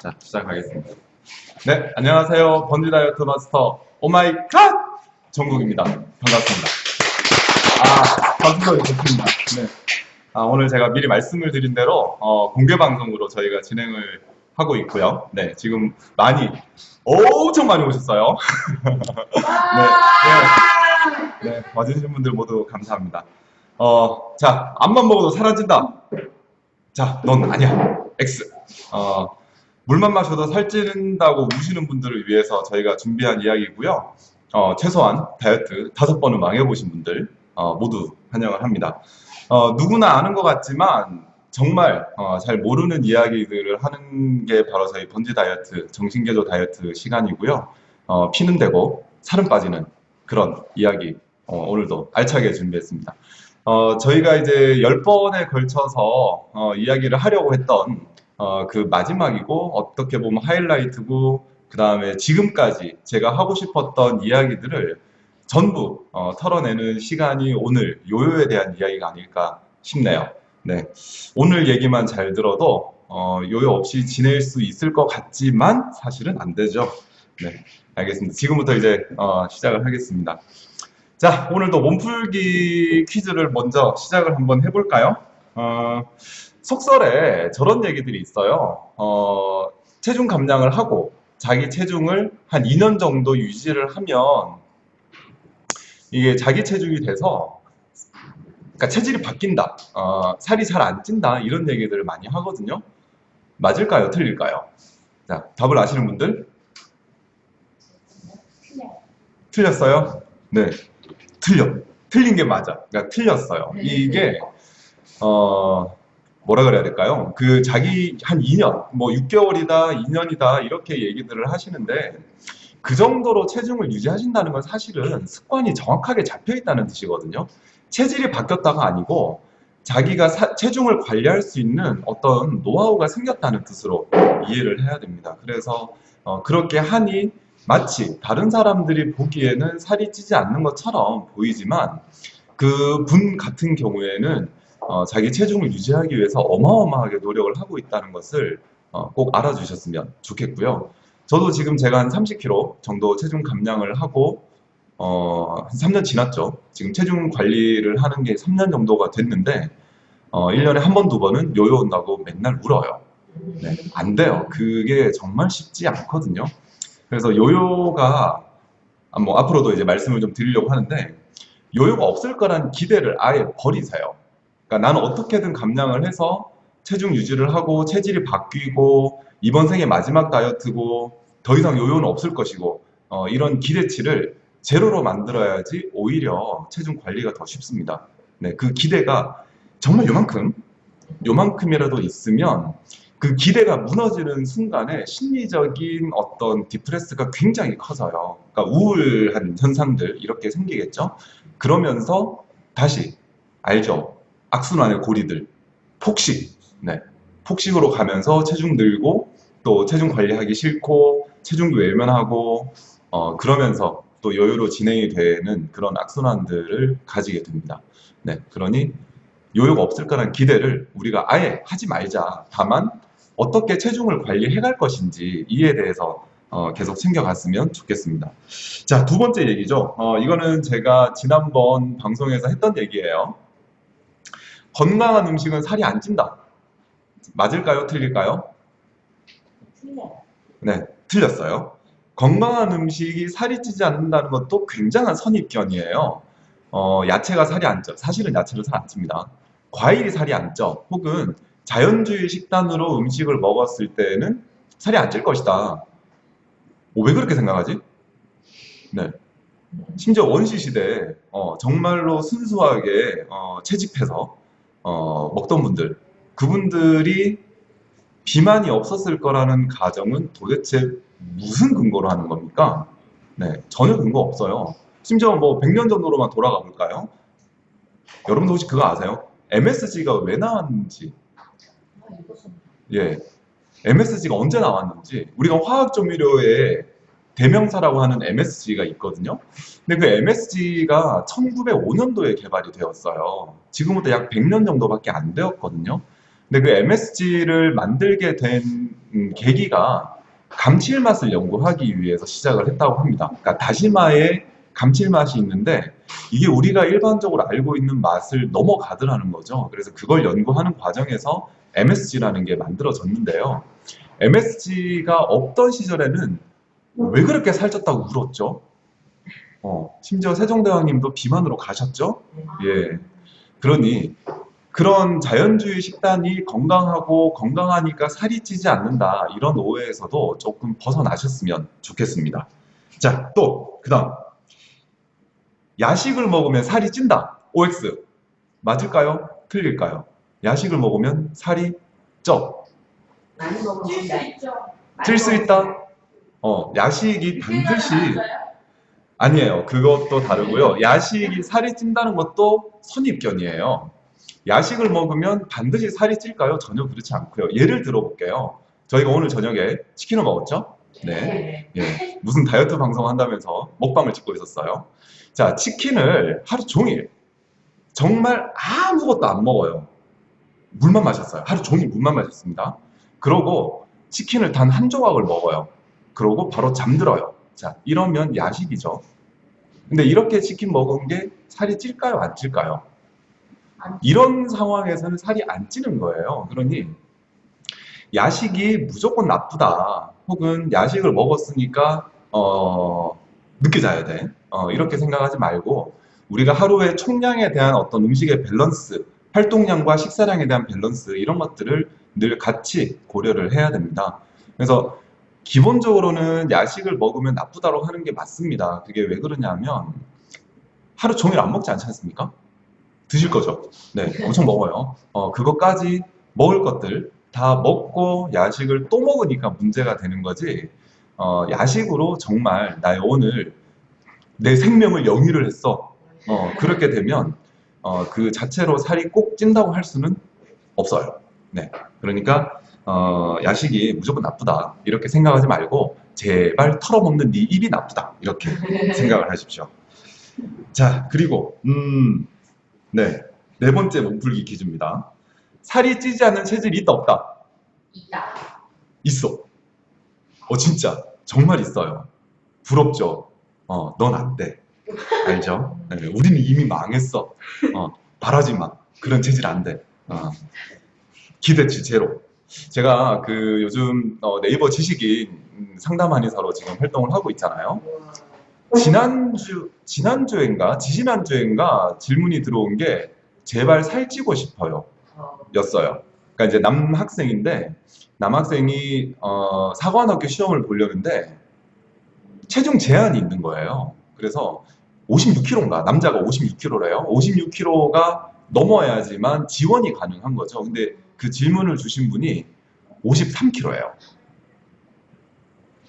자, 시작하겠습니다. 네, 안녕하세요. 번지 다이어트 마스터 Oh My God 정국입니다. 반갑습니다. 아, 박수가 좋습니다. 네. 아, 오늘 제가 미리 말씀을 드린 대로 어, 공개 방송으로 저희가 진행을 하고 있고요. 네, 지금 많이 엄청 많이 오셨어요. 네, 네, 네, 와주신 분들 모두 감사합니다. 어, 자, 암만 먹어도 사라진다. 자, 넌 아니야. X. 어, 물만 마셔도 살찌는다고 우시는 분들을 위해서 저희가 준비한 이야기고요. 어, 최소한 다이어트 다섯 번은 망해보신 분들 어, 모두 환영을 합니다. 어, 누구나 아는 것 같지만 정말 어, 잘 모르는 이야기들을 하는 게 바로 저희 번지 다이어트, 정신개조 다이어트 시간이고요. 어, 피는 되고 살은 빠지는 그런 이야기 어, 오늘도 알차게 준비했습니다. 어, 저희가 이제 10번에 걸쳐서 어, 이야기를 하려고 했던 어, 그 마지막이고 어떻게 보면 하이라이트고 그 다음에 지금까지 제가 하고 싶었던 이야기들을 전부 어, 털어내는 시간이 오늘 요요에 대한 이야기가 아닐까 싶네요. 네, 오늘 얘기만 잘 들어도 어, 요요 없이 지낼 수 있을 것 같지만 사실은 안 되죠. 네, 알겠습니다. 지금부터 이제 어, 시작을 하겠습니다. 자, 오늘도 몸풀기 퀴즈를 먼저 시작을 한번 해볼까요? 어, 속설에 저런 얘기들이 있어요. 어, 체중 감량을 하고 자기 체중을 한 2년 정도 유지를 하면 이게 자기 체중이 돼서 그러니까 체질이 바뀐다. 어, 살이 잘 안 찐다. 이런 얘기들을 많이 하거든요. 맞을까요? 틀릴까요? 자, 답을 아시는 분들? 틀렸어요? 네. 틀려. 틀린 게 맞아. 그러니까 틀렸어요. 이게 어 뭐라 그래야 될까요? 그 자기 한 2년, 뭐 6개월이다, 2년이다 이렇게 얘기들을 하시는데 그 정도로 체중을 유지하신다는 건 사실은 습관이 정확하게 잡혀 있다는 뜻이거든요. 체질이 바뀌었다가 아니고 자기가 사, 체중을 관리할 수 있는 어떤 노하우가 생겼다는 뜻으로 이해를 해야 됩니다. 그래서 어, 그렇게 하니 마치 다른 사람들이 보기에는 살이 찌지 않는 것처럼 보이지만 그 분 같은 경우에는 어, 자기 체중을 유지하기 위해서 어마어마하게 노력을 하고 있다는 것을 어, 꼭 알아주셨으면 좋겠고요. 저도 지금 제가 한 30kg 정도 체중 감량을 하고 어, 한 3년 지났죠. 지금 체중 관리를 하는 게 3년 정도가 됐는데 어, 1년에 한 번, 두 번은 요요 온다고 맨날 울어요. 네, 안 돼요. 그게 정말 쉽지 않거든요. 그래서 요요가 아, 뭐 앞으로도 이제 말씀을 좀 드리려고 하는데 요요가 없을 거란 기대를 아예 버리세요. 그러니까 나는 어떻게든 감량을 해서 체중 유지를 하고 체질이 바뀌고 이번 생의 마지막 다이어트고 더 이상 요요는 없을 것이고 어, 이런 기대치를 제로로 만들어야지 오히려 체중 관리가 더 쉽습니다. 네, 그 기대가 정말 요만큼 요만큼이라도 있으면 그 기대가 무너지는 순간에 심리적인 어떤 디프레스가 굉장히 커져요. 그러니까 우울한 현상들 이렇게 생기겠죠. 그러면서 다시 알죠. 악순환의 고리들, 폭식, 네, 폭식으로 가면서 체중 늘고 또 체중 관리하기 싫고 체중도 외면하고 어, 그러면서 또 여유로 진행이 되는 그런 악순환들을 가지게 됩니다. 네, 그러니 요요가 없을 거란 기대를 우리가 아예 하지 말자. 다만 어떻게 체중을 관리해 갈 것인지 이에 대해서 어, 계속 챙겨갔으면 좋겠습니다. 자, 두 번째 얘기죠. 어, 이거는 제가 지난번 방송에서 했던 얘기예요. 건강한 음식은 살이 안 찐다. 맞을까요? 틀릴까요? 네, 틀렸어요. 건강한 음식이 살이 찌지 않는다는 것도 굉장한 선입견이에요. 어, 야채가 살이 안 쪄. 사실은 야채는 살안 찝니다. 과일이 살이 안 쪄. 혹은 자연주의 식단으로 음식을 먹었을 때는 살이 안 찔 것이다. 오, 왜 그렇게 생각하지? 네. 심지어 원시 시대에 어, 정말로 순수하게 어, 채집해서 어, 먹던 분들 그분들이 비만이 없었을 거라는 가정은 도대체 무슨 근거로 하는 겁니까? 네, 전혀 근거 없어요. 심지어 뭐 100년 전으로만 돌아가 볼까요? 여러분도 혹시 그거 아세요? MSG가 왜 나왔는지 예, MSG가 언제 나왔는지 우리가 화학 조미료의 대명사라고 하는 MSG가 있거든요. 근데 그 MSG가 1905년도에 개발이 되었어요. 지금부터 약 100년 정도밖에 안 되었거든요. 근데 그 MSG를 만들게 된 음, 계기가 감칠맛을 연구하기 위해서 시작을 했다고 합니다. 그러니까 다시마에 감칠맛이 있는데 이게 우리가 일반적으로 알고 있는 맛을 넘어가더라는 거죠. 그래서 그걸 연구하는 과정에서 MSG라는 게 만들어졌는데요. MSG가 없던 시절에는 왜 그렇게 살쪘다고 울었죠? 어, 심지어 세종대왕님도 비만으로 가셨죠? 예. 그러니 그런 자연주의 식단이 건강하고 건강하니까 살이 찌지 않는다 이런 오해에서도 조금 벗어나셨으면 좋겠습니다. 자, 또 그 다음 야식을 먹으면 살이 찐다. OX 맞을까요? 틀릴까요? 야식을 먹으면 살이 쪄. 많이 먹으면 찔수다 있죠. 찔수 있다. 어, 야식이 반드시 아니에요. 그것도 다르고요. 야식이 살이 찐다는 것도 선입견이에요. 야식을 먹으면 반드시 살이 찔까요? 전혀 그렇지 않고요. 예를 들어볼게요. 저희가 오늘 저녁에 치킨을 먹었죠? 네. 예. 무슨 다이어트 방송 한다면서 먹방을 찍고 있었어요. 자, 치킨을 하루 종일 정말 아무것도 안 먹어요. 물만 마셨어요. 하루 종일 물만 마셨습니다. 그러고 치킨을 단 한 조각을 먹어요. 그러고 바로 잠들어요. 자, 이러면 야식이죠. 근데 이렇게 치킨 먹은 게 살이 찔까요? 안 찔까요? 안 이런 상황에서는 살이 안 찌는 거예요. 그러니 야식이 무조건 나쁘다. 혹은 야식을 먹었으니까 어, 늦게 자야 돼. 어, 이렇게 생각하지 말고 우리가 하루에 총량에 대한 어떤 음식의 밸런스, 활동량과 식사량에 대한 밸런스 이런 것들을 늘 같이 고려를 해야 됩니다. 그래서 기본적으로는 야식을 먹으면 나쁘다고 하는 게 맞습니다. 그게 왜 그러냐면 하루 종일 안 먹지 않지 않습니까? 드실 거죠? 네, 엄청 먹어요. 어, 그것까지 먹을 것들 다 먹고 야식을 또 먹으니까 문제가 되는 거지. 어, 야식으로 정말 나의 오늘 내 생명을 영위를 했어. 어, 그렇게 되면 어, 그 자체로 살이 꼭 찐다고 할 수는 없어요. 네, 그러니까 어, 야식이 무조건 나쁘다 이렇게 생각하지 말고 제발 털어먹는 네 입이 나쁘다 이렇게 생각을 하십시오. 자 그리고 음, 네, 네 번째 몸풀기 퀴즈입니다. 살이 찌지 않는 체질이 있다 없다? 있다. 있어. 어 진짜 정말 있어요. 부럽죠. 어, 넌 안 돼. 알죠? 네, 우리는 이미 망했어. 어, 바라지 마. 그런 체질 안 돼. 어, 기대치 제로. 제가 그 요즘 어, 네이버 지식인 음, 상담 한의사로 지금 활동을 하고 있잖아요. 지난주 지난주엔가 지지난주엔가 질문이 들어온 게 제발 살찌고 싶어요. 였어요. 그러니까 이제 남학생인데 남학생이 어, 사관학교 시험을 보려는데 체중 제한이 있는 거예요. 그래서 56kg인가 남자가 56kg래요. 56kg가 넘어야지만 지원이 가능한 거죠. 근데 그 질문을 주신 분이 53kg예요.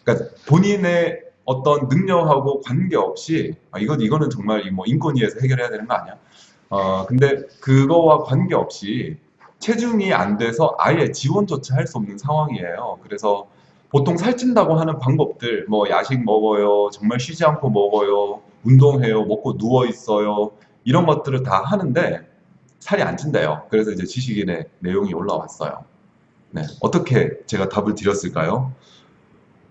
그러니까 본인의 어떤 능력하고 관계없이 아, 이거 이거는 정말 이뭐 인권위에서 해결해야 되는 거 아니야? 어 근데 그거와 관계없이 체중이 안 돼서 아예 지원조차 할 수 없는 상황이에요. 그래서 보통 살찐다고 하는 방법들, 뭐 야식 먹어요, 정말 쉬지 않고 먹어요, 운동해요, 먹고 누워 있어요, 이런 것들을 다 하는데 살이 안 찐대요. 그래서 이제 지식인의 내용이 올라왔어요. 네, 어떻게 제가 답을 드렸을까요?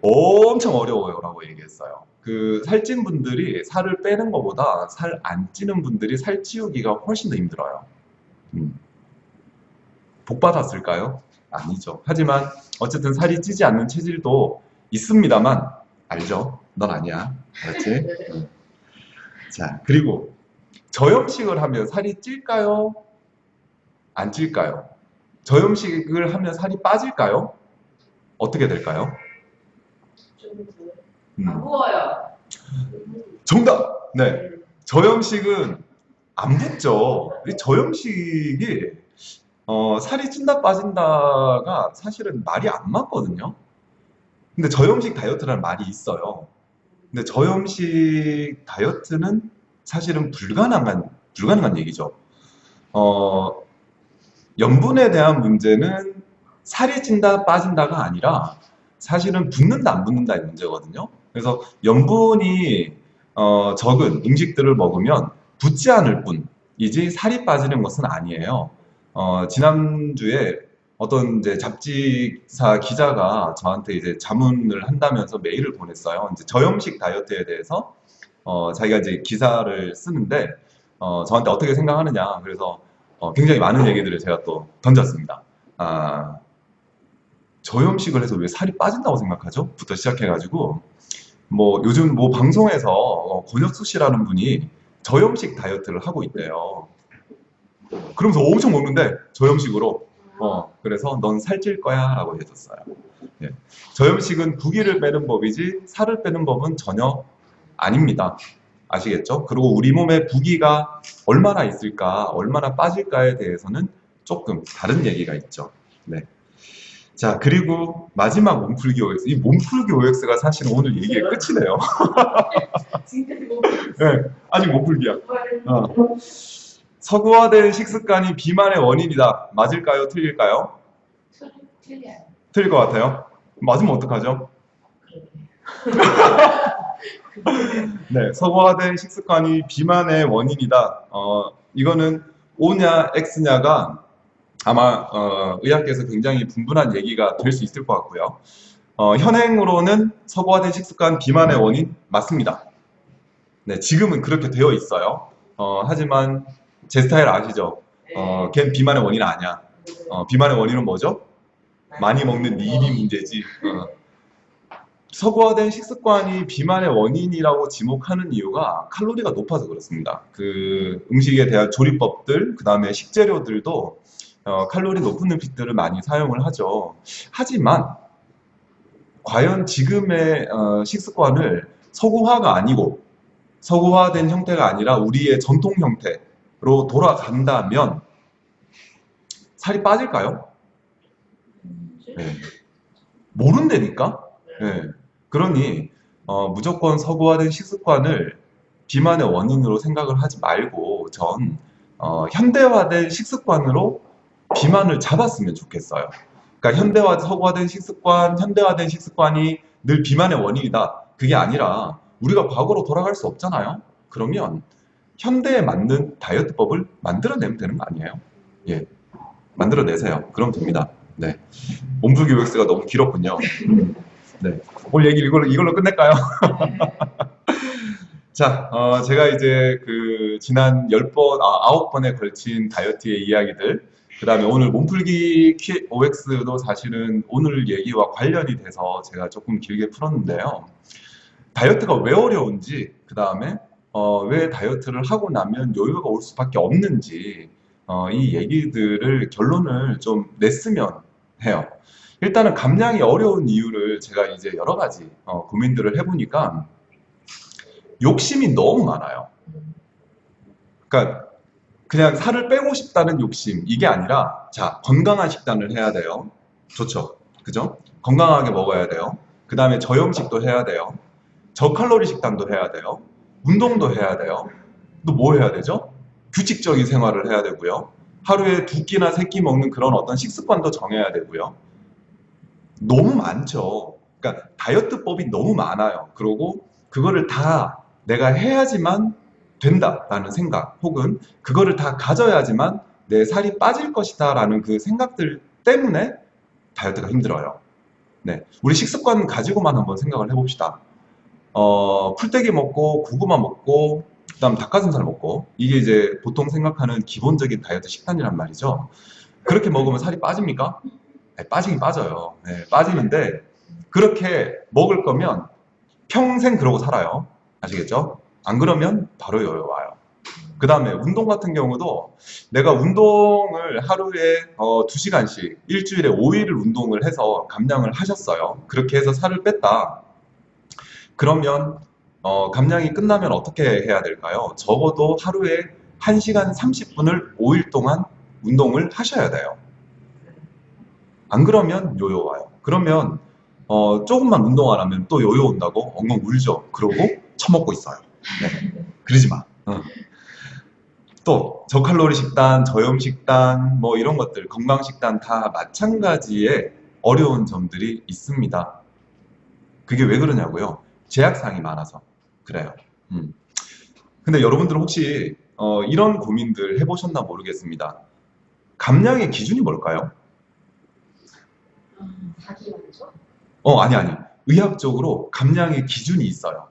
엄청 어려워요 라고 얘기했어요. 그 살찐 분들이 살을 빼는 것보다 살 안 찌는 분들이 살 찌우기가 훨씬 더 힘들어요. 음. 복 받았을까요? 아니죠. 하지만 어쨌든 살이 찌지 않는 체질도 있습니다만 알죠? 넌 아니야. 알았지? 음. 자 그리고 저염식을 하면 살이 찔까요? 안 찔까요? 저염식을 하면 살이 빠질까요? 어떻게 될까요? 음. 안 부어요. 정답! 네. 저염식은 안 붙죠. 이 저염식이 어, 살이 찐다 빠진다가 사실은 말이 안 맞거든요. 근데 저염식 다이어트라는 말이 있어요. 근데 저염식 다이어트는 사실은 불가능한 불가능한 얘기죠. 어, 염분에 대한 문제는 살이 찐다 빠진다가 아니라 사실은 붙는다 안 붙는다의 문제거든요. 그래서 염분이 어, 적은 음식들을 먹으면 붙지 않을 뿐이지 살이 빠지는 것은 아니에요. 어, 지난주에 어떤 이제 잡지사 기자가 저한테 이제 자문을 한다면서 메일을 보냈어요. 이제 저염식 다이어트에 대해서 어, 자기가 이제 기사를 쓰는데 어, 저한테 어떻게 생각하느냐. 그래서 어, 굉장히 많은 얘기들을 제가 또 던졌습니다. 아, 저염식을 해서 왜 살이 빠진다고 생각하죠? 부터 시작해가지고 뭐 요즘 뭐 방송에서 어, 권혁수 씨라는 분이 저염식 다이어트를 하고 있대요. 그러면서 엄청 먹는데 저염식으로 어 그래서 넌 살찔 거야 라고 해줬어요. 예. 저염식은 부기를 빼는 법이지 살을 빼는 법은 전혀 아닙니다. 아시겠죠? 그리고 우리 몸에 부기가 얼마나 있을까, 얼마나 빠질까에 대해서는 조금 다른 얘기가 있죠. 네. 자, 그리고 마지막 몸풀기 OX. 이 몸풀기 OX가 사실은 오늘 얘기의 끝이네요. 네, 아직 몸풀기야. 어. 서구화된 식습관이 비만의 원인이다. 맞을까요? 틀릴까요? 틀릴 것 같아요. 맞으면 어떡하죠? 네, 서구화된 식습관이 비만의 원인이다. 어, 이거는 O냐 X냐가 아마 어, 의학계에서 굉장히 분분한 얘기가 될 수 있을 것 같고요. 어, 현행으로는 서구화된 식습관 비만의 원인 맞습니다. 네, 지금은 그렇게 되어 있어요. 어, 하지만 제 스타일 아시죠? 어, 걘 비만의 원인 아니야. 어, 비만의 원인은 뭐죠? 많이 먹는 네 입이 문제지. 어. 서구화된 식습관이 비만의 원인이라고 지목하는 이유가 칼로리가 높아서 그렇습니다. 그 음식에 대한 조리법들, 그 다음에 식재료들도 어, 칼로리 높은 음식들을 많이 사용을 하죠. 하지만 과연 지금의 어, 식습관을 서구화가 아니고 서구화된 형태가 아니라 우리의 전통 형태로 돌아간다면 살이 빠질까요? 네. 모른다니까? 네. 그러니 어, 무조건 서구화된 식습관을 비만의 원인으로 생각을 하지 말고 전 어, 현대화된 식습관으로 비만을 잡았으면 좋겠어요. 그러니까 현대화, 서구화된 식습관, 현대화된 식습관이 늘 비만의 원인이다. 그게 아니라 우리가 과거로 돌아갈 수 없잖아요. 그러면 현대에 맞는 다이어트법을 만들어내면 되는 거 아니에요? 예, 만들어내세요. 그럼 됩니다. 네, 몸풀기 OX가 너무 길었군요. 네, 오늘 얘기 이걸로 이걸로 끝낼까요? 자, 어, 제가 이제 그 지난 10번, 아, 9번에 걸친 다이어트의 이야기들, 그 다음에 오늘 몸풀기 Q- OX도 사실은 오늘 얘기와 관련이 돼서 제가 조금 길게 풀었는데요. 다이어트가 왜 어려운지, 그 다음에 어, 왜 다이어트를 하고 나면 요요가 올 수밖에 없는지, 어, 이 얘기들을 결론을 좀 냈으면 해요. 일단은 감량이 어려운 이유를 제가 이제 여러 가지 어, 고민들을 해보니까 욕심이 너무 많아요. 그러니까 그냥 살을 빼고 싶다는 욕심 이게 아니라 자 건강한 식단을 해야 돼요. 좋죠, 그죠? 건강하게 먹어야 돼요. 그 다음에 저염식도 해야 돼요. 저칼로리 식단도 해야 돼요. 운동도 해야 돼요. 또 뭐 해야 되죠? 규칙적인 생활을 해야 되고요. 하루에 두 끼나 세 끼 먹는 그런 어떤 식습관도 정해야 되고요. 너무 많죠. 그러니까 다이어트법이 너무 많아요. 그리고 그거를 다 내가 해야지만 된다라는 생각, 혹은 그거를 다 가져야지만 내 살이 빠질 것이다 라는 그 생각들 때문에 다이어트가 힘들어요. 네, 우리 식습관 가지고만 한번 생각을 해봅시다. 어, 풀떼기 먹고 고구마 먹고 그다음 닭가슴살 먹고 이게 이제 보통 생각하는 기본적인 다이어트 식단이란 말이죠. 그렇게 먹으면 살이 빠집니까? 네, 빠지긴 빠져요. 네, 빠지는데 그렇게 먹을 거면 평생 그러고 살아요. 아시겠죠? 안 그러면 바로 여유 와요. 그 다음에 운동 같은 경우도 내가 운동을 하루에 어, 2시간씩 일주일에 5일을 운동을 해서 감량을 하셨어요. 그렇게 해서 살을 뺐다. 그러면 어, 감량이 끝나면 어떻게 해야 될까요? 적어도 하루에 1시간 30분을 5일 동안 운동을 하셔야 돼요. 안 그러면 요요 와요. 그러면 어, 조금만 운동 안 하면 또 요요 온다고 엉엉 울죠. 그러고 처먹고 있어요. 네. 그러지 마. 어. 또 저칼로리 식단, 저염 식단, 뭐 이런 것들, 건강 식단 다 마찬가지의 어려운 점들이 있습니다. 그게 왜 그러냐고요? 제약사항이 많아서 그래요. 음. 근데 여러분들 혹시 어, 이런 고민들 해보셨나 모르겠습니다. 감량의 기준이 뭘까요? 어, 아니, 아니. 의학적으로 감량의 기준이 있어요.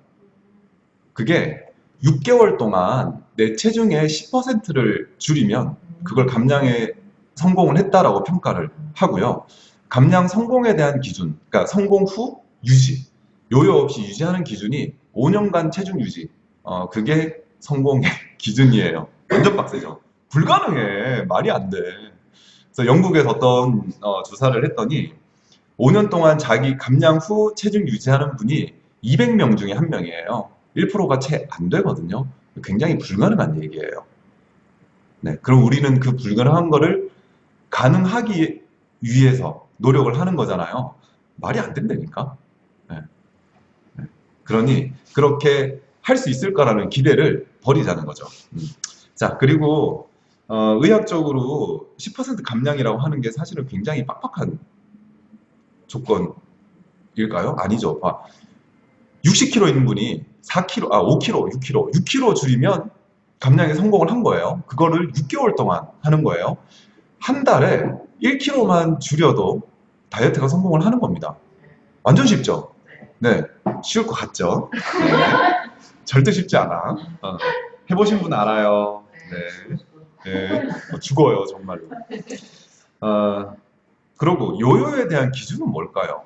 그게 6개월 동안 내 체중의 10%를 줄이면 그걸 감량에 성공을 했다라고 평가를 하고요. 감량 성공에 대한 기준, 그러니까 성공 후 유지, 요요 없이 유지하는 기준이 5년간 체중 유지. 어, 그게 성공의 기준이에요. 완전 빡세죠. 불가능해. 말이 안 돼. 그래서 영국에서 어떤 어, 조사를 했더니 5년 동안 자기 감량 후 체중 유지하는 분이 200명 중에 한 명이에요. 1%가 채 안 되거든요. 굉장히 불가능한 얘기예요. 네, 그럼 우리는 그 불가능한 거를 가능하기 위해서 노력을 하는 거잖아요. 말이 안 된다니까. 네. 네. 그러니 그렇게 할 수 있을까라는 기대를 버리자는 거죠. 음. 자, 그리고 어, 의학적으로 10% 감량이라고 하는 게 사실은 굉장히 빡빡한 조건일까요? 아니죠. 봐. 60kg 있는 분이 4kg, 아 5kg, 6kg, 6kg 줄이면 감량에 성공을 한 거예요. 그거를 6개월 동안 하는 거예요. 한 달에 1kg만 줄여도 다이어트가 성공을 하는 겁니다. 완전 쉽죠? 네, 쉬울 것 같죠? 네. 절대 쉽지 않아. 어, 해보신 분 알아요. 네. 네, 어, 죽어요 정말로. 어, 그리고 요요에 대한 기준은 뭘까요?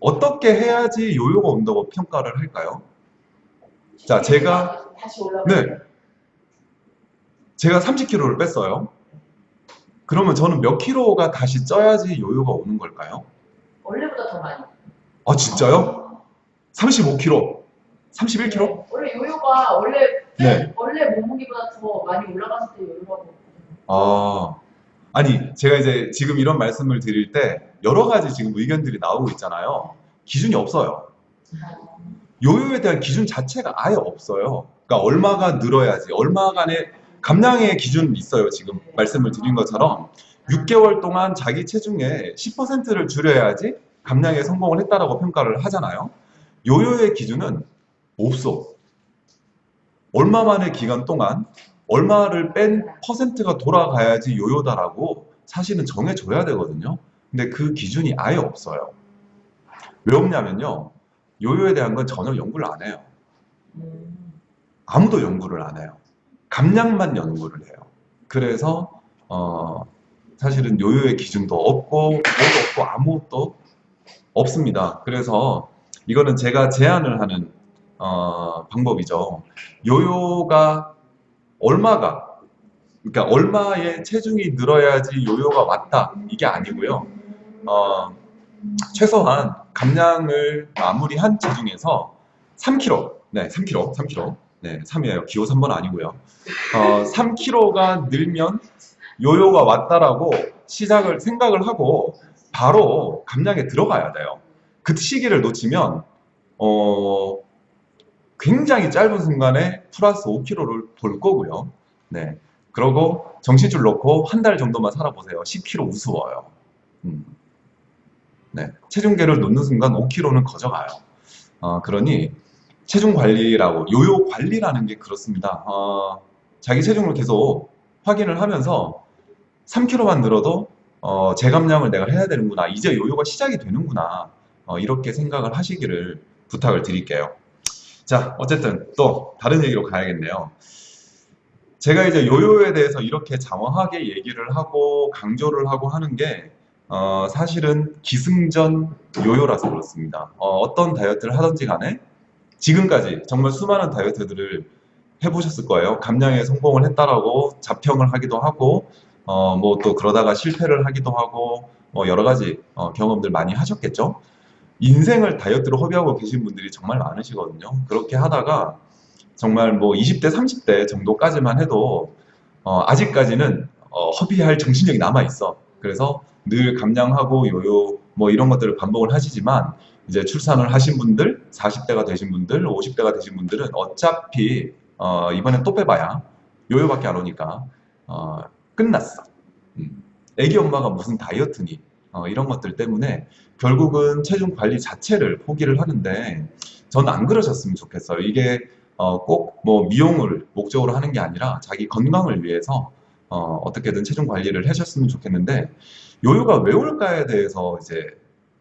어떻게 해야지 요요가 온다고 평가를 할까요? 자, 제가-. 네, 제가 30kg를 뺐어요. 그러면 저는 몇 킬로가 다시 쪄야지 요요가 오는 걸까요? 원래보다 더 많이. 아 진짜요? 35kg, 31kg? 네. 원래 요요가 원래 네. 원래 몸무게보다 더 많이 올라갔을 때 요요가. 아, 아니, 제가 이제 지금 이런 말씀을 드릴 때 여러 가지 지금 의견들이 나오고 있잖아요. 기준이 없어요. 요요에 대한 기준 자체가 아예 없어요. 그러니까 얼마가 늘어야지, 얼마간의 감량의 기준이 있어요. 지금 말씀을 드린 것처럼 6개월 동안 자기 체중의 10%를 줄여야지 감량에 성공을 했다라고 평가를 하잖아요. 요요의 기준은 없어. 얼마만의 기간 동안 얼마를 뺀 퍼센트가 돌아가야지 요요다라고 사실은 정해줘야 되거든요. 근데 그 기준이 아예 없어요. 왜 없냐면요. 요요에 대한 건 전혀 연구를 안 해요. 음. 아무도 연구를 안 해요. 감량만 연구를 해요. 그래서 어, 사실은 요요의 기준도 없고 뭐도 없고 아무것도 없습니다. 그래서 이거는 제가 제안을 하는 어, 방법이죠. 요요가 얼마가 그러니까 얼마의 체중이 늘어야지 요요가 왔다 이게 아니고요. 어, 최소한 감량을 마무리한 체중에서 3kg, 네, 3kg, 3kg, 네, 3이에요. 기호 3번 아니고요. 어, 3kg가 늘면 요요가 왔다라고 시작을 생각을 하고 바로 감량에 들어가야 돼요. 그 시기를 놓치면 어, 굉장히 짧은 순간에 플러스 5kg를 돌 거고요. 네. 그러고 정신줄 놓고 한 달 정도만 살아보세요. 10kg 우스워요. 음. 네. 체중계를 놓는 순간 5kg는 거져가요. 어, 그러니 체중 관리라고 요요 관리라는 게 그렇습니다. 어, 자기 체중을 계속 확인을 하면서 3kg만 늘어도 어, 재감량을 내가 해야 되는구나. 이제 요요가 시작이 되는구나. 어, 이렇게 생각을 하시기를 부탁을 드릴게요. 자, 어쨌든 또 다른 얘기로 가야겠네요. 제가 이제 요요에 대해서 이렇게 장황하게 얘기를 하고 강조를 하고 하는 게 어, 사실은 기승전 요요라서 그렇습니다. 어, 떤 다이어트를 하든지 간에 지금까지 정말 수많은 다이어트들을 해보셨을 거예요. 감량에 성공을 했다라고 자평을 하기도 하고 어, 뭐 또 그러다가 실패를 하기도 하고 뭐 여러 가지 어, 경험들 많이 하셨겠죠. 인생을 다이어트로 허비하고 계신 분들이 정말 많으시거든요. 그렇게 하다가 정말 뭐 20대, 30대 정도까지만 해도 어, 아직까지는 어, 허비할 정신력이 남아 있어. 그래서 늘 감량하고 요요 뭐 이런 것들을 반복을 하시지만 이제 출산을 하신 분들, 40대가 되신 분들, 50대가 되신 분들은 어차피 어, 이번엔 또 빼봐야 요요밖에 안 오니까 어, 끝났어. 음. 애기 엄마가 무슨 다이어트니? 어, 이런 것들 때문에 결국은 체중 관리 자체를 포기를 하는데 저는 안 그러셨으면 좋겠어요. 이게 어, 꼭 뭐 미용을 목적으로 하는 게 아니라 자기 건강을 위해서 어, 어떻게든 체중 관리를 하셨으면 좋겠는데 요요가 왜 올까에 대해서 이제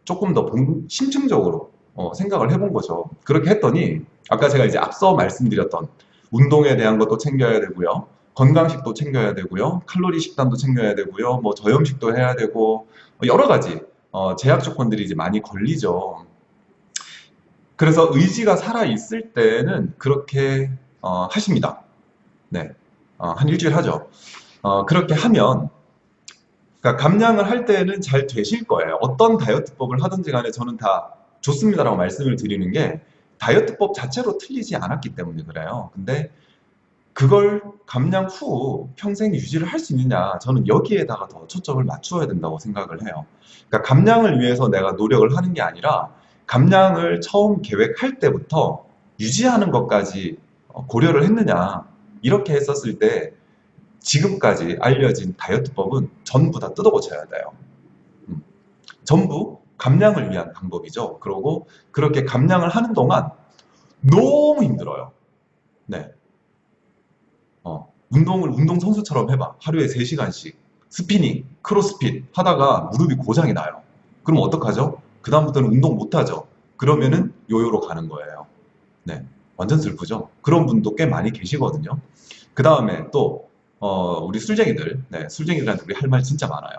조금 더 본- 심층적으로 어, 생각을 해본 거죠. 그렇게 했더니 아까 제가 이제 앞서 말씀드렸던 운동에 대한 것도 챙겨야 되고요. 건강식도 챙겨야 되고요. 칼로리 식단도 챙겨야 되고요. 뭐 저염식도 해야 되고 뭐 여러 가지 어, 제약 조건들이 이제 많이 걸리죠. 그래서 의지가 살아 있을 때는 그렇게 어, 하십니다. 네, 어, 한 일주일 하죠. 어, 그렇게 하면 그러니까 감량을 할 때는 잘 되실 거예요. 어떤 다이어트법을 하든지 간에 저는 다 좋습니다라고 말씀을 드리는 게 다이어트법 자체로 틀리지 않았기 때문에 그래요. 근데 그걸 감량 후 평생 유지를 할 수 있느냐 저는 여기에다가 더 초점을 맞추어야 된다고 생각을 해요. 그러니까 감량을 위해서 내가 노력을 하는 게 아니라 감량을 처음 계획할 때부터 유지하는 것까지 어, 고려를 했느냐 이렇게 했었을 때 지금까지 알려진 다이어트법은 전부 다 뜯어고쳐야 돼요. 음. 전부 감량을 위한 방법이죠. 그러고 그렇게 감량을 하는 동안 너무 힘들어요. 네. 어, 운동을 운동 선수처럼 해봐. 하루에 3시간씩 스피닝, 크로스핏 하다가 무릎이 고장이 나요. 그럼 어떡하죠? 그 다음부터는 운동 못 하죠. 그러면은 요요로 가는 거예요. 네. 완전 슬프죠? 그런 분도 꽤 많이 계시거든요. 그 다음에 또 어, 우리 술쟁이들, 네, 술쟁이들한테 우리 할 말 진짜 많아요.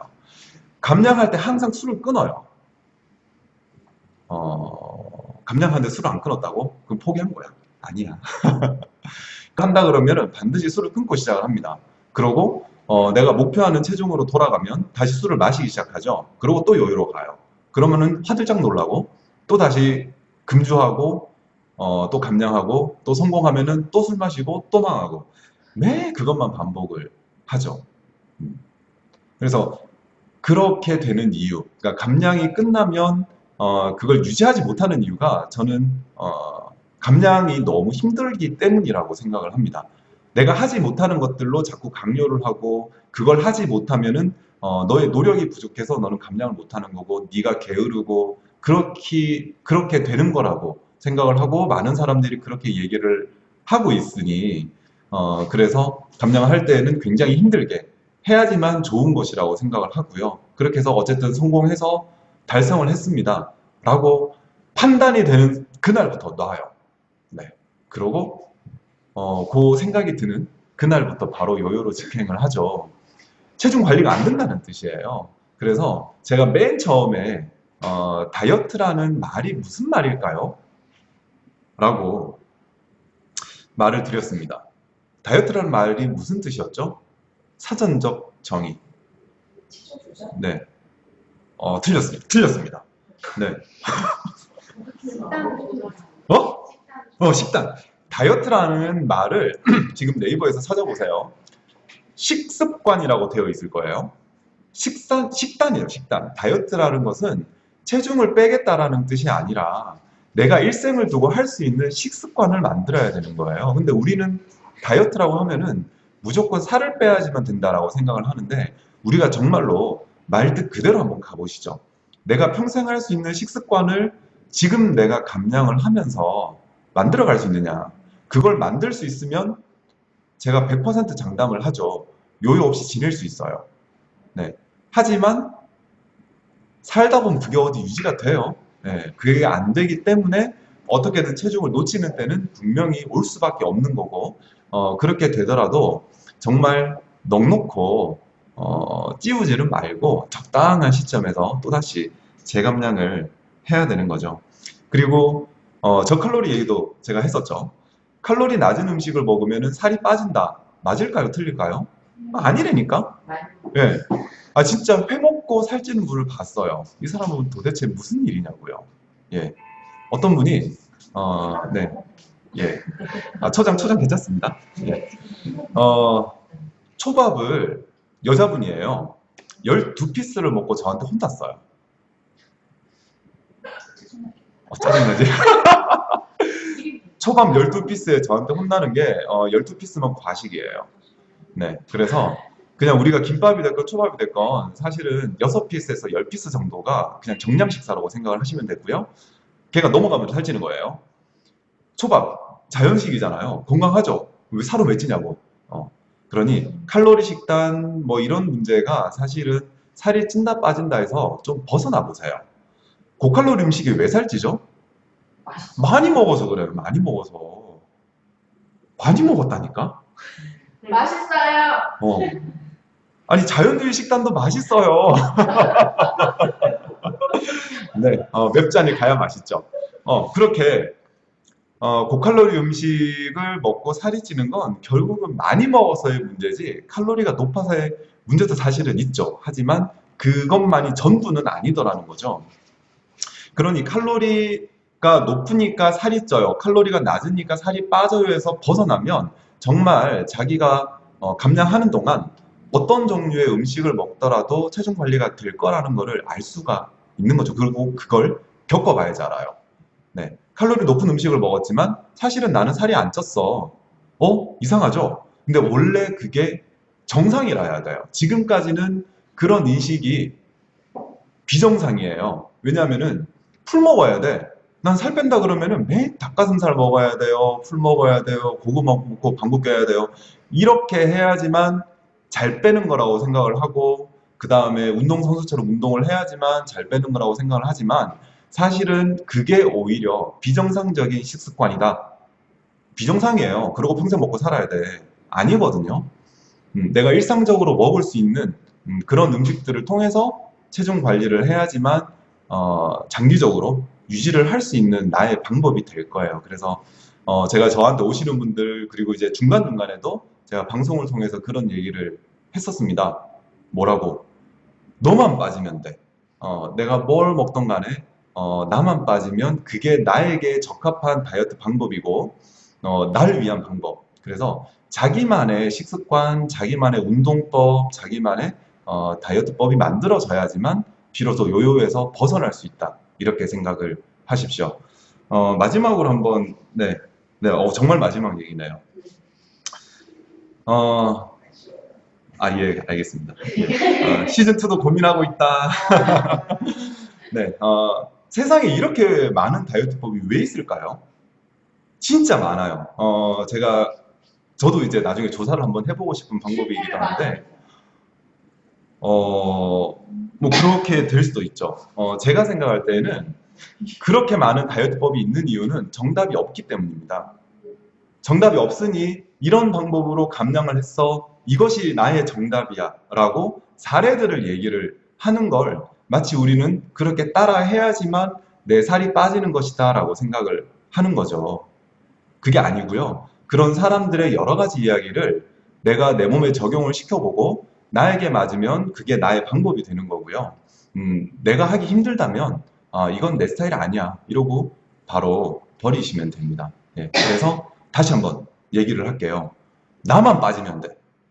감량할 때 항상 술을 끊어요. 어, 감량하는데 술을 안 끊었다고? 그럼 포기한 거야. 아니야. 한다 그러면은 반드시 술을 끊고 시작을 합니다. 그러고 어, 내가 목표하는 체중으로 돌아가면 다시 술을 마시기 시작하죠. 그리고 또 요요로 가요. 그러면은 화들짝 놀라고 또 다시 금주하고 어, 또 감량하고 또 성공하면은 또 술 마시고 또 망하고 매 그것만 반복을 하죠. 음. 그래서 그렇게 되는 이유, 그러니까 감량이 끝나면 어, 그걸 유지하지 못하는 이유가 저는 어, 감량이 너무 힘들기 때문이라고 생각을 합니다. 내가 하지 못하는 것들로 자꾸 강요를 하고 그걸 하지 못하면은 어, 너의 노력이 부족해서 너는 감량을 못하는 거고 네가 게으르고 그렇게 그렇게 되는 거라고 생각을 하고 많은 사람들이 그렇게 얘기를 하고 있으니 어, 그래서 감량을 할 때는 굉장히 힘들게 해야지만 좋은 것이라고 생각을 하고요. 그렇게 해서 어쨌든 성공해서 달성을 했습니다. 라고 판단이 되는 그날부터 놔요. 네. 그러고, 어, 그 생각이 드는 그날부터 바로 요요로 직행을 하죠. 체중 관리가 안 된다는 뜻이에요. 그래서 제가 맨 처음에, 어, 다이어트라는 말이 무슨 말일까요? 라고 말을 드렸습니다. 다이어트라는 말이 무슨 뜻이었죠? 사전적 정의. 네. 어, 틀렸습니다. 틀렸습니다. 네. 어? 어, 식단. 다이어트라는 말을 지금 네이버에서 찾아보세요. 식습관이라고 되어 있을 거예요. 식단, 식단이에요, 식단. 다이어트라는 것은 체중을 빼겠다라는 뜻이 아니라 내가 일생을 두고 할 수 있는 식습관을 만들어야 되는 거예요. 근데 우리는 다이어트라고 하면은 무조건 살을 빼야지만 된다라고 생각을 하는데 우리가 정말로 말뜻 그대로 한번 가보시죠. 내가 평생 할 수 있는 식습관을 지금 내가 감량을 하면서 만들어 갈 수 있느냐. 그걸 만들 수 있으면 제가 100% 장담을 하죠. 요요 없이 지낼 수 있어요. 네. 하지만 살다 보면 그게 어디 유지가 돼요. 네. 그게 안 되기 때문에 어떻게든 체중을 놓치는 때는 분명히 올 수밖에 없는 거고, 어, 그렇게 되더라도 정말 넉넉고, 어, 찌우지는 말고 적당한 시점에서 또다시 재감량을 해야 되는 거죠. 그리고 어, 저칼로리 얘기도 제가 했었죠. 칼로리 낮은 음식을 먹으면 살이 빠진다. 맞을까요? 틀릴까요? 아, 아니라니까. 많이 예. 아 진짜 회 먹고 살찌는 분을 봤어요. 이 사람은 도대체 무슨 일이냐고요. 예. 어떤 분이 어, 네. 예. 아, 초장 초장 괜찮습니다. 예. 어, 초밥을 여자분이에요. 12피스를 먹고 저한테 혼났어요. 어, 짜증나지? 초밥 12피스에 저한테 혼나는 게 어, 12피스면 과식이에요. 네. 그래서 그냥 우리가 김밥이 됐건 초밥이 됐건 사실은 6피스에서 10피스 정도가 그냥 정량 식사라고 생각을 하시면 되고요. 걔가 넘어가면 살찌는 거예요. 초밥 자연식이잖아요. 건강하죠. 왜 살은 왜 찌냐고. 어. 그러니 칼로리 식단 뭐 이런 문제가 사실은 살이 찐다 빠진다 해서 좀 벗어나 보세요. 고칼로리 음식이 왜 살찌죠? 맛있어. 많이 먹어서 그래요. 많이 먹어서. 많이 먹었다니까? 맛있어요. 어. 아니, 자연주의 식단도 맛있어요. 네, 어, 맵잔이 가야 맛있죠. 어, 그렇게, 어, 고칼로리 음식을 먹고 살이 찌는 건 결국은 많이 먹어서의 문제지, 칼로리가 높아서의 문제도 사실은 있죠. 하지만 그것만이 전부는 아니더라는 거죠. 그러니 칼로리가 높으니까 살이 쪄요. 칼로리가 낮으니까 살이 빠져요 해서 벗어나면 정말 자기가 어, 감량하는 동안 어떤 종류의 음식을 먹더라도 체중 관리가 될 거라는 거를 알 수가 있는 거죠. 그리고 그걸 겪어봐야지 알아요. 네. 칼로리 높은 음식을 먹었지만 사실은 나는 살이 안 쪘어. 어? 이상하죠? 근데 원래 그게 정상이라 해야 돼요. 지금까지는 그런 인식이 비정상이에요. 왜냐하면은 풀 먹어야 돼. 난 살 뺀다 그러면은 매일 닭가슴살 먹어야 돼요. 풀 먹어야 돼요. 고구마 먹고 방귀 껴야 돼요. 이렇게 해야지만 잘 빼는 거라고 생각을 하고 그 다음에 운동선수처럼 운동을 해야지만 잘 빼는 거라고 생각을 하지만 사실은 그게 오히려 비정상적인 식습관이다. 비정상이에요. 그러고 평생 먹고 살아야 돼. 아니거든요. 음, 내가 일상적으로 먹을 수 있는 음, 그런 음식들을 통해서 체중 관리를 해야지만 어, 장기적으로 유지를 할 수 있는 나의 방법이 될 거예요. 그래서 어, 제가 저한테 오시는 분들 그리고 이제 중간중간에도 제가 방송을 통해서 그런 얘기를 했었습니다. 뭐라고? 너만 빠지면 돼. 어, 내가 뭘 먹던 간에 어, 나만 빠지면 그게 나에게 적합한 다이어트 방법이고 어, 나를 위한 방법. 그래서 자기만의 식습관, 자기만의 운동법, 자기만의 어, 다이어트법이 만들어져야지만 비로소 요요에서 벗어날 수 있다. 이렇게 생각을 하십시오. 어, 마지막으로 한번, 네, 네, 어, 정말 마지막 얘기네요. 어, 아, 예, 알겠습니다. 예. 어, 시즌2도 고민하고 있다. 네, 어, 세상에 이렇게 많은 다이어트법이 왜 있을까요? 진짜 많아요. 어, 제가, 저도 이제 나중에 조사를 한번 해보고 싶은 방법이기도 한데, 어, 뭐 그렇게 될 수도 있죠. 어, 제가 생각할 때는 그렇게 많은 다이어트법이 있는 이유는 정답이 없기 때문입니다. 정답이 없으니 이런 방법으로 감량을 했어. 이것이 나의 정답이야. 라고 사례들을 얘기를 하는 걸 마치 우리는 그렇게 따라 해야지만 내 살이 빠지는 것이다. 라고 생각을 하는 거죠. 그게 아니고요. 그런 사람들의 여러 가지 이야기를 내가 내 몸에 적용을 시켜보고 나에게 맞으면 그게 나의 방법이 되는 거고요. 음, 내가 하기 힘들다면 아, 이건 내 스타일 아니야. 이러고 바로 버리시면 됩니다. 예, 그래서 다시 한번 얘기를 할게요. 나만 빠지면 돼.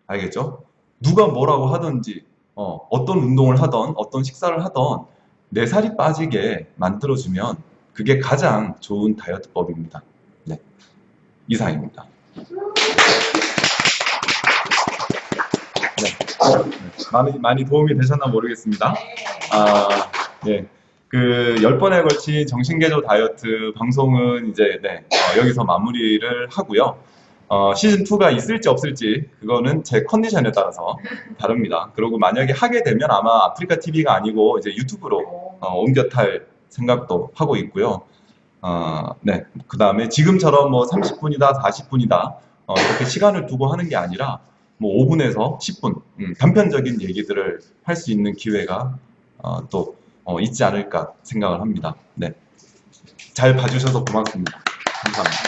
알겠죠? 누가 뭐라고 하든지 어, 어떤 운동을 하던 어떤 식사를 하던 내 살이 빠지게 만들어주면 그게 가장 좋은 다이어트법입니다. 네, 이상입니다. 많이, 많이 도움이 되셨나 모르겠습니다. 아, 예. 그, 10번에 걸친 정신개조 다이어트 방송은 이제, 네, 어, 여기서 마무리를 하고요. 어, 시즌2가 있을지 없을지, 그거는 제 컨디션에 따라서 다릅니다. 그리고 만약에 하게 되면 아마 아프리카 TV가 아니고 이제 유튜브로 어, 옮겨 탈 생각도 하고 있고요. 어, 네. 그 다음에 지금처럼 뭐 30분이다, 40분이다, 어, 이렇게 시간을 두고 하는 게 아니라 뭐 5분에서 10분, 음, 단편적인 얘기들을 할 수 있는 기회가 어, 또 어, 있지 않을까 생각을 합니다. 네. 잘 봐주셔서 고맙습니다. 감사합니다.